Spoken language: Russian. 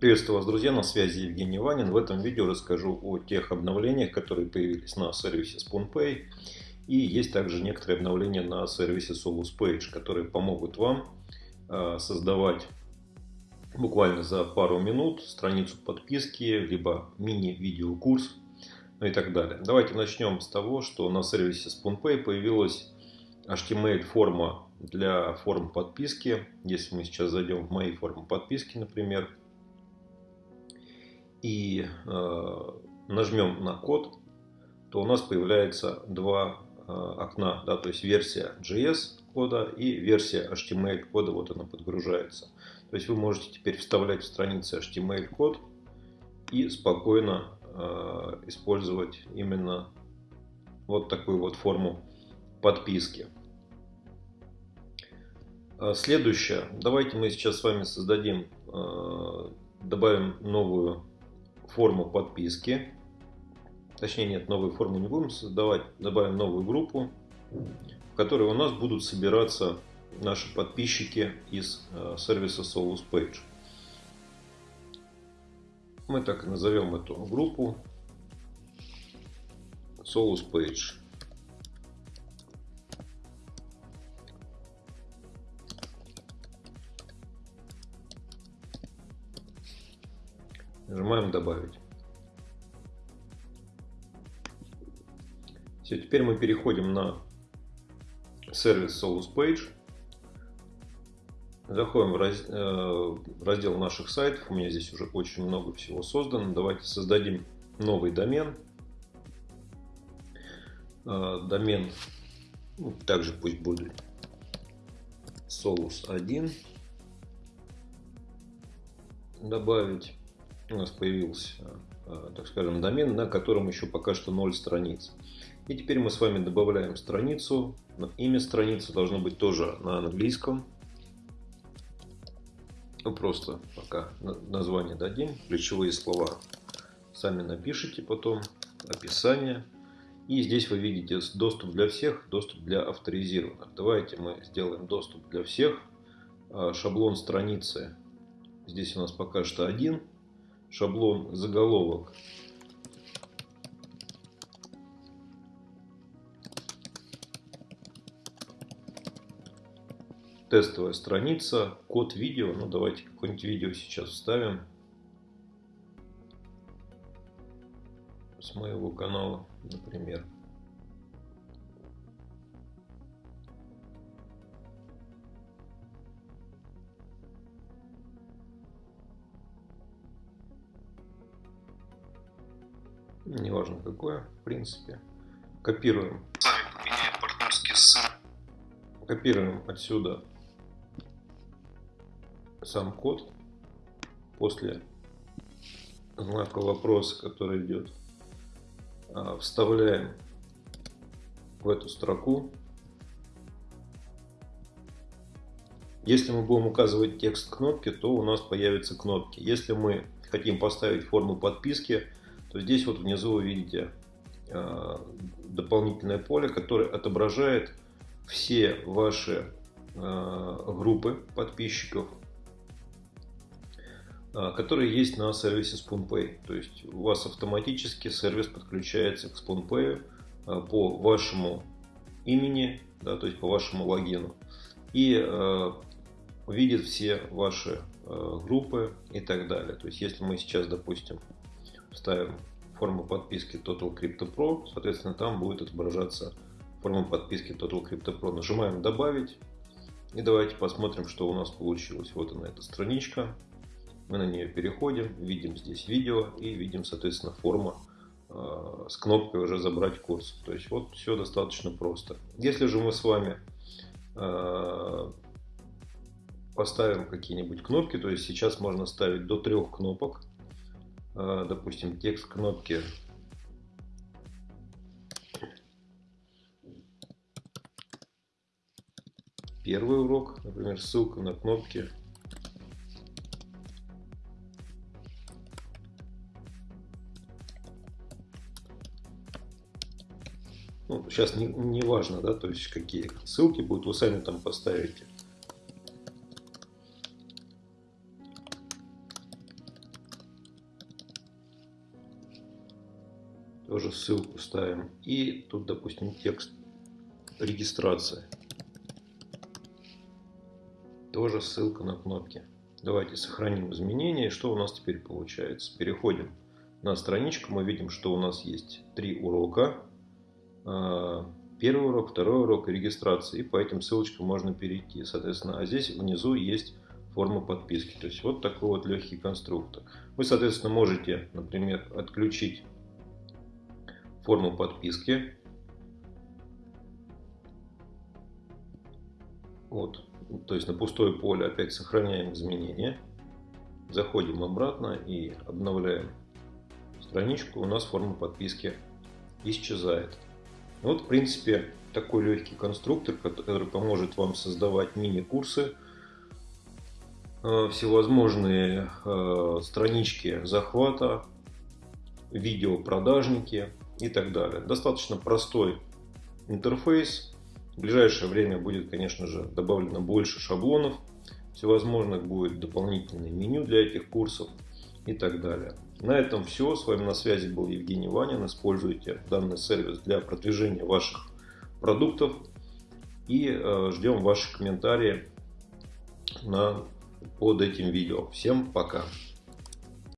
Приветствую вас, друзья, на связи Евгений Ванин. В этом видео расскажу о тех обновлениях, которые появились на сервисе SpoonPay. И есть также некоторые обновления на сервисе SoluSpage, которые помогут вам а, создавать буквально за пару минут страницу подписки, либо мини-видеокурс, ну и так далее. Давайте начнем с того, что на сервисе SpoonPay появилась HTML-форма для форм подписки. Если мы сейчас зайдем в мои формы подписки, например, и э, нажмем на код, то у нас появляется два э, окна, да, то есть версия JS кода и версия HTML кода, вот она подгружается. То есть вы можете теперь вставлять в странице HTML код и спокойно э, использовать именно вот такую вот форму подписки. Э, следующее. Давайте мы сейчас с вами создадим, э, добавим новую форму подписки. Точнее, нет, новую форму не будем создавать. Добавим новую группу, в которой у нас будут собираться наши подписчики из э, сервиса Solus Page. Мы так и назовем эту группу Solus Page. Нажимаем добавить. Все, теперь мы переходим на сервис Solus Page. Заходим в, раз, э, раздел наших сайтов. У меня здесь уже очень много всего создано. Давайте создадим новый домен. Э, домен ну, также пусть будет Solus 1. Добавить у нас появился, э, так скажем, домен, на котором еще пока что 0 страниц. И теперь мы с вами добавляем страницу. Имя страницы должно быть тоже на английском. Ну, просто пока название дадим, ключевые слова сами напишите потом, описание. И здесь вы видите доступ для всех, доступ для авторизированных. Давайте мы сделаем доступ для всех. А, шаблон страницы здесь у нас пока что один шаблон заголовок. Тестовая страница, код видео. Ну, давайте какое-нибудь видео сейчас вставим. С моего канала, например. Неважно какое, в принципе. Копируем. Копируем отсюда сам код после знака вопроса, который идет. А, вставляем в эту строку. Если мы будем указывать текст кнопки, то у нас появятся кнопки. Если мы хотим поставить форму подписки, то здесь вот внизу вы видите э, дополнительное поле, которое отображает все ваши э, группы подписчиков, э, которые есть на сервисе SpoonPay. То есть у вас автоматически сервис подключается к SpoonPay по вашему имени, да, то есть по вашему логину. И видит все ваши группы и так далее. То есть если мы сейчас, допустим, ставим форму подписки Total Crypto Pro, соответственно, там будет отображаться форма подписки Total Crypto Pro. Нажимаем «Добавить». И давайте посмотрим, что у нас получилось. Вот она, эта страничка. Мы на нее переходим, видим здесь видео и видим, соответственно, форма э, с кнопкой уже «Забрать курс». То есть вот все достаточно просто. Если же мы с вами э, поставим какие-нибудь кнопки, то есть сейчас можно ставить до трех кнопок, допустим, текст кнопки первый урок, например, ссылка на кнопки. Ну, сейчас не, не важно, да, то есть какие ссылки будут, вы сами там поставите. Тоже ссылку ставим. И тут, допустим, текст регистрации. Тоже ссылка на кнопки. Давайте сохраним изменения. Что у нас теперь получается? Переходим на страничку. Мы видим, что у нас есть три урока. А, первый урок, второй урок и регистрация. И по этим ссылочкам можно перейти. Соответственно, а здесь внизу есть форма подписки. То есть вот такой вот легкий конструктор. Вы, соответственно, можете, например, отключить форму подписки. Вот. То есть на пустое поле опять сохраняем изменения. Заходим обратно и обновляем страничку. У нас форма подписки исчезает. Вот, в принципе, такой легкий конструктор, который поможет вам создавать мини-курсы, э, всевозможные э, странички захвата, видео продажники и так далее. Достаточно простой интерфейс. В ближайшее время будет, конечно же, добавлено больше шаблонов, всевозможных будет дополнительное меню для этих курсов и так далее. На этом все. С вами на связи был Евгений Ванин. Используйте данный сервис для продвижения ваших продуктов. И э, ждем ваши комментарии на, под этим видео. Всем пока!